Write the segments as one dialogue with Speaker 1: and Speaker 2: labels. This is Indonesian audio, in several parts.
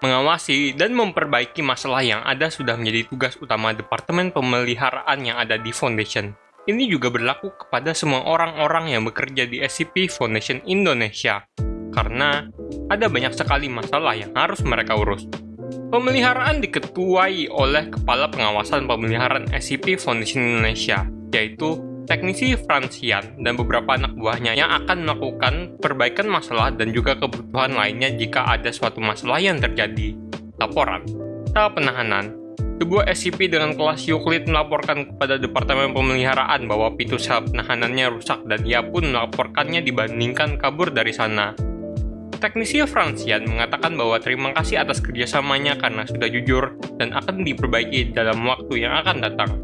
Speaker 1: Mengawasi dan memperbaiki masalah yang ada sudah menjadi tugas utama Departemen Pemeliharaan yang ada di Foundation. Ini juga berlaku kepada semua orang-orang yang bekerja di SCP Foundation Indonesia, karena ada banyak sekali masalah yang harus mereka urus. Pemeliharaan diketuai oleh Kepala Pengawasan Pemeliharaan SCP Foundation Indonesia, yaitu teknisi Fransian dan beberapa anak buahnya yang akan melakukan perbaikan masalah dan juga kebutuhan lainnya jika ada suatu masalah yang terjadi. Laporan Tahap penahanan sebuah SCP dengan kelas Euclid melaporkan kepada Departemen Pemeliharaan bahwa pintu sel penahanannya rusak dan ia pun melaporkannya dibandingkan kabur dari sana. Teknisi Fransian mengatakan bahwa terima kasih atas kerjasamanya karena sudah jujur dan akan diperbaiki dalam waktu yang akan datang.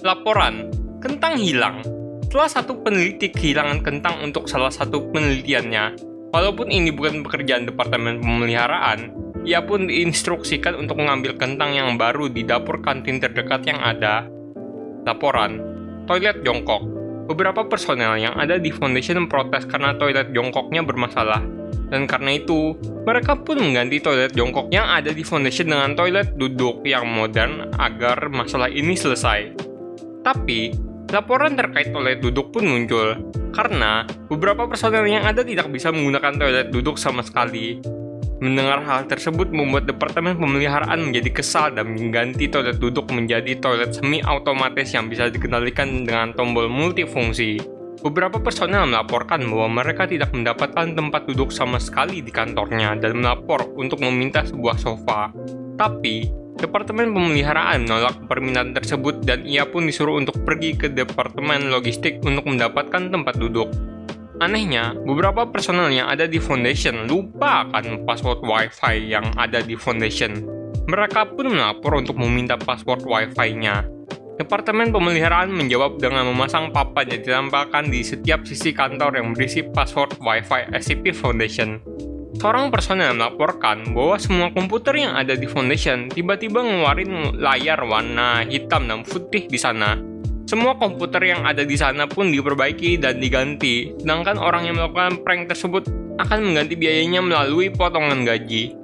Speaker 1: Laporan Kentang hilang. Setelah satu peneliti kehilangan kentang untuk salah satu penelitiannya, walaupun ini bukan pekerjaan Departemen Pemeliharaan, ia pun diinstruksikan untuk mengambil kentang yang baru di dapur kantin terdekat yang ada. Laporan, toilet jongkok. Beberapa personel yang ada di Foundation protes karena toilet jongkoknya bermasalah. Dan karena itu, mereka pun mengganti toilet jongkok yang ada di Foundation dengan toilet duduk yang modern agar masalah ini selesai. Tapi, Laporan terkait toilet duduk pun muncul, karena beberapa personel yang ada tidak bisa menggunakan toilet duduk sama sekali. Mendengar hal tersebut membuat Departemen Pemeliharaan menjadi kesal dan mengganti toilet duduk menjadi toilet semi-otomatis yang bisa dikendalikan dengan tombol multifungsi. Beberapa personel melaporkan bahwa mereka tidak mendapatkan tempat duduk sama sekali di kantornya dan melapor untuk meminta sebuah sofa. Tapi, Departemen Pemeliharaan menolak permintaan tersebut dan ia pun disuruh untuk pergi ke Departemen Logistik untuk mendapatkan tempat duduk. Anehnya, beberapa personel yang ada di Foundation lupa akan password Wi-Fi yang ada di Foundation. Mereka pun melapor untuk meminta password Wi-Fi-nya. Departemen Pemeliharaan menjawab dengan memasang papan yang ditempelkan di setiap sisi kantor yang berisi password Wi-Fi SCP Foundation. Seorang personel melaporkan bahwa semua komputer yang ada di Foundation tiba-tiba ngeluarin layar warna hitam dan putih di sana. Semua komputer yang ada di sana pun diperbaiki dan diganti, sedangkan orang yang melakukan prank tersebut akan mengganti biayanya melalui potongan gaji.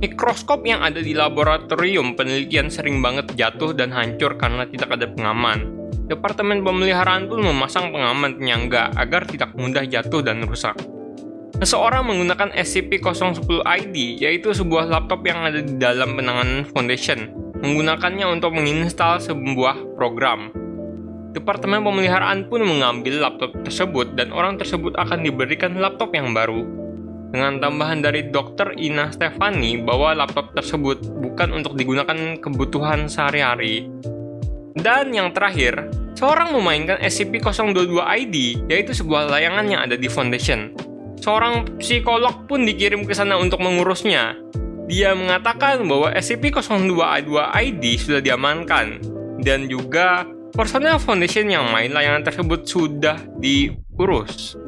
Speaker 1: Mikroskop yang ada di laboratorium penelitian sering banget jatuh dan hancur karena tidak ada pengaman. Departemen pemeliharaan pun memasang pengaman penyangga agar tidak mudah jatuh dan rusak. Seseorang menggunakan SCP-010-ID, yaitu sebuah laptop yang ada di dalam penanganan Foundation, menggunakannya untuk menginstal sebuah program. Departemen pemeliharaan pun mengambil laptop tersebut dan orang tersebut akan diberikan laptop yang baru. Dengan tambahan dari Dr. Ina Stefani bahwa laptop tersebut bukan untuk digunakan kebutuhan sehari-hari. Dan yang terakhir, seorang memainkan SCP-022-ID, yaitu sebuah layangan yang ada di Foundation seorang psikolog pun dikirim ke sana untuk mengurusnya. Dia mengatakan bahwa SCP-022-ID sudah diamankan, dan juga personel Foundation yang main layanan tersebut sudah diurus.